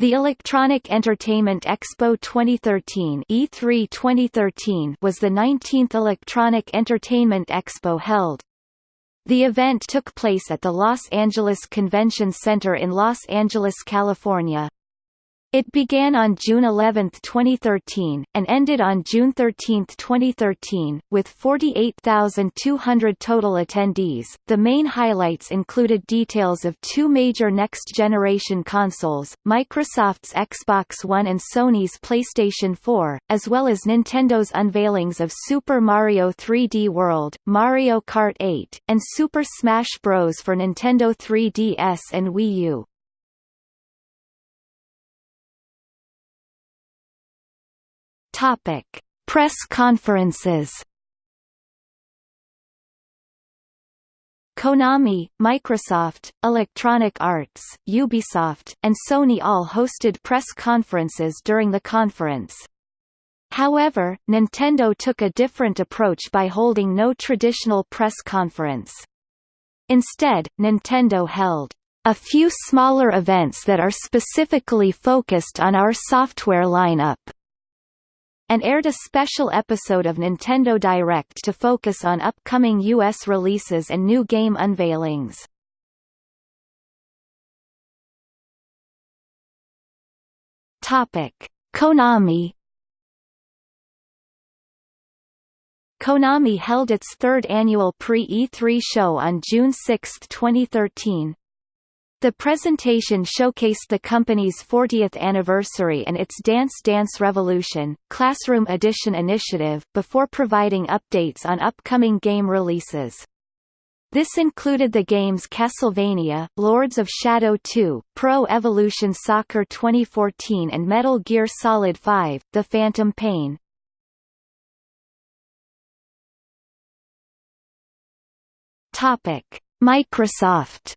The Electronic Entertainment Expo 2013 E3 2013 was the 19th Electronic Entertainment Expo held. The event took place at the Los Angeles Convention Center in Los Angeles, California. It began on June 11, 2013, and ended on June 13, 2013, with 48,200 total attendees. The main highlights included details of two major next-generation consoles, Microsoft's Xbox One and Sony's PlayStation 4, as well as Nintendo's unveilings of Super Mario 3D World, Mario Kart 8, and Super Smash Bros. for Nintendo 3DS and Wii U. Topic: Press conferences. Konami, Microsoft, Electronic Arts, Ubisoft, and Sony all hosted press conferences during the conference. However, Nintendo took a different approach by holding no traditional press conference. Instead, Nintendo held a few smaller events that are specifically focused on our software lineup and aired a special episode of Nintendo Direct to focus on upcoming U.S. releases and new game unveilings. Konami Konami held its third annual Pre-E3 show on June 6, 2013, the presentation showcased the company's 40th anniversary and its Dance Dance Revolution, Classroom Edition initiative, before providing updates on upcoming game releases. This included the games Castlevania, Lords of Shadow 2, Pro Evolution Soccer 2014 and Metal Gear Solid 5, The Phantom Pain. Microsoft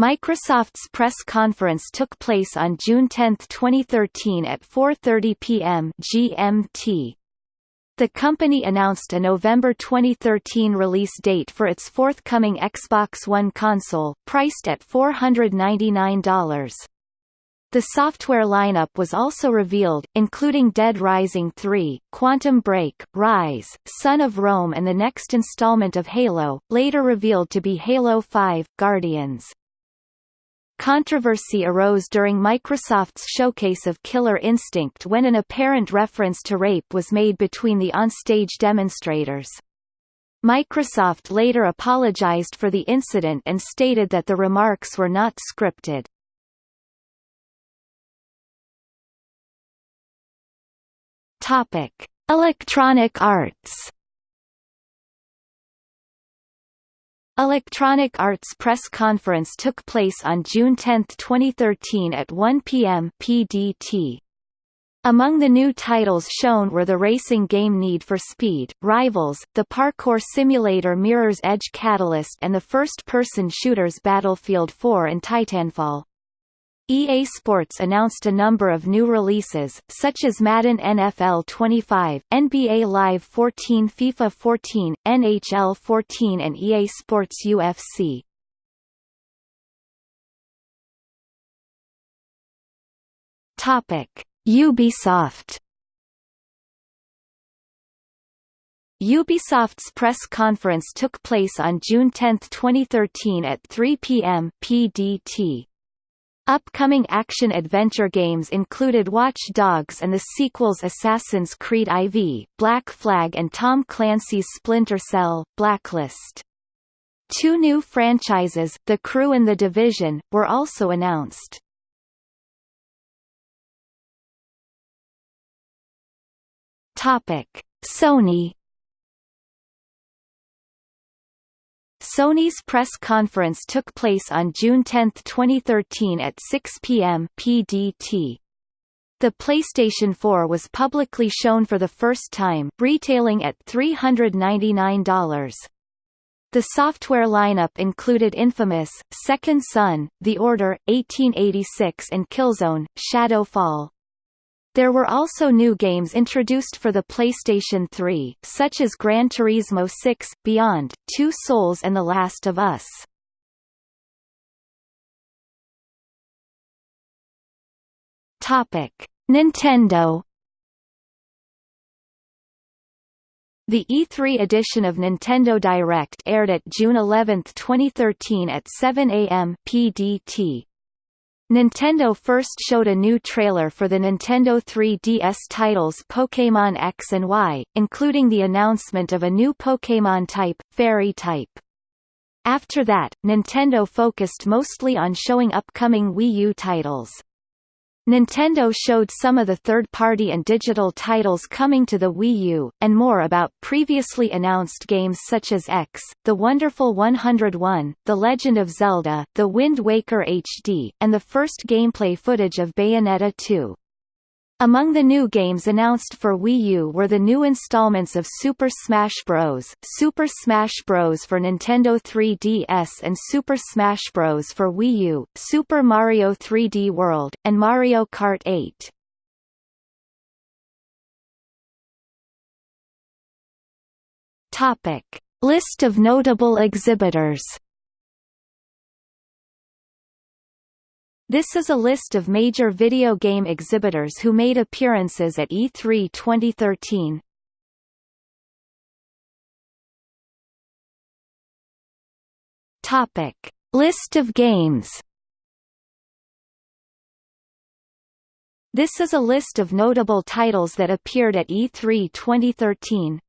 Microsoft's press conference took place on June 10, 2013 at 4.30 p.m. GMT. The company announced a November 2013 release date for its forthcoming Xbox One console, priced at $499. The software lineup was also revealed, including Dead Rising 3, Quantum Break, Rise, Son of Rome and the next installment of Halo, later revealed to be Halo 5, Guardians. Controversy arose during Microsoft's showcase of Killer Instinct when an apparent reference to rape was made between the on-stage demonstrators. Microsoft later apologized for the incident and stated that the remarks were not scripted. Topic: Electronic Arts Electronic Arts press conference took place on June 10, 2013 at 1 p.m. PDT. Among the new titles shown were the racing game Need for Speed, Rivals, the parkour simulator Mirror's Edge Catalyst and the first-person shooters Battlefield 4 and Titanfall. EA Sports announced a number of new releases, such as Madden NFL 25, NBA Live 14 FIFA 14, NHL 14 and EA Sports UFC. Ubisoft Ubisoft's press conference took place on June 10, 2013 at 3 p.m. PDT. Upcoming action-adventure games included Watch Dogs and the sequels Assassin's Creed IV, Black Flag and Tom Clancy's Splinter Cell, Blacklist. Two new franchises, The Crew and The Division, were also announced. Sony Sony's press conference took place on June 10, 2013 at 6 p.m. PDT. The PlayStation 4 was publicly shown for the first time, retailing at $399. The software lineup included Infamous, Second Son, The Order, 1886 and Killzone, Shadow Fall. There were also new games introduced for the PlayStation 3, such as Gran Turismo 6, Beyond, Two Souls and The Last of Us. Topic: Nintendo The E3 edition of Nintendo Direct aired at June 11, 2013 at 7 a.m. PDT, Nintendo first showed a new trailer for the Nintendo 3DS titles Pokémon X and Y, including the announcement of a new Pokémon type, Fairy type. After that, Nintendo focused mostly on showing upcoming Wii U titles. Nintendo showed some of the third-party and digital titles coming to the Wii U, and more about previously announced games such as X, The Wonderful 101, The Legend of Zelda, The Wind Waker HD, and the first gameplay footage of Bayonetta 2. Among the new games announced for Wii U were the new installments of Super Smash Bros., Super Smash Bros. for Nintendo 3DS and Super Smash Bros. for Wii U, Super Mario 3D World, and Mario Kart 8. Topic. List of notable exhibitors This is a list of major video game exhibitors who made appearances at E3 2013. Topic: List of games. This is a list of notable titles that appeared at E3 2013.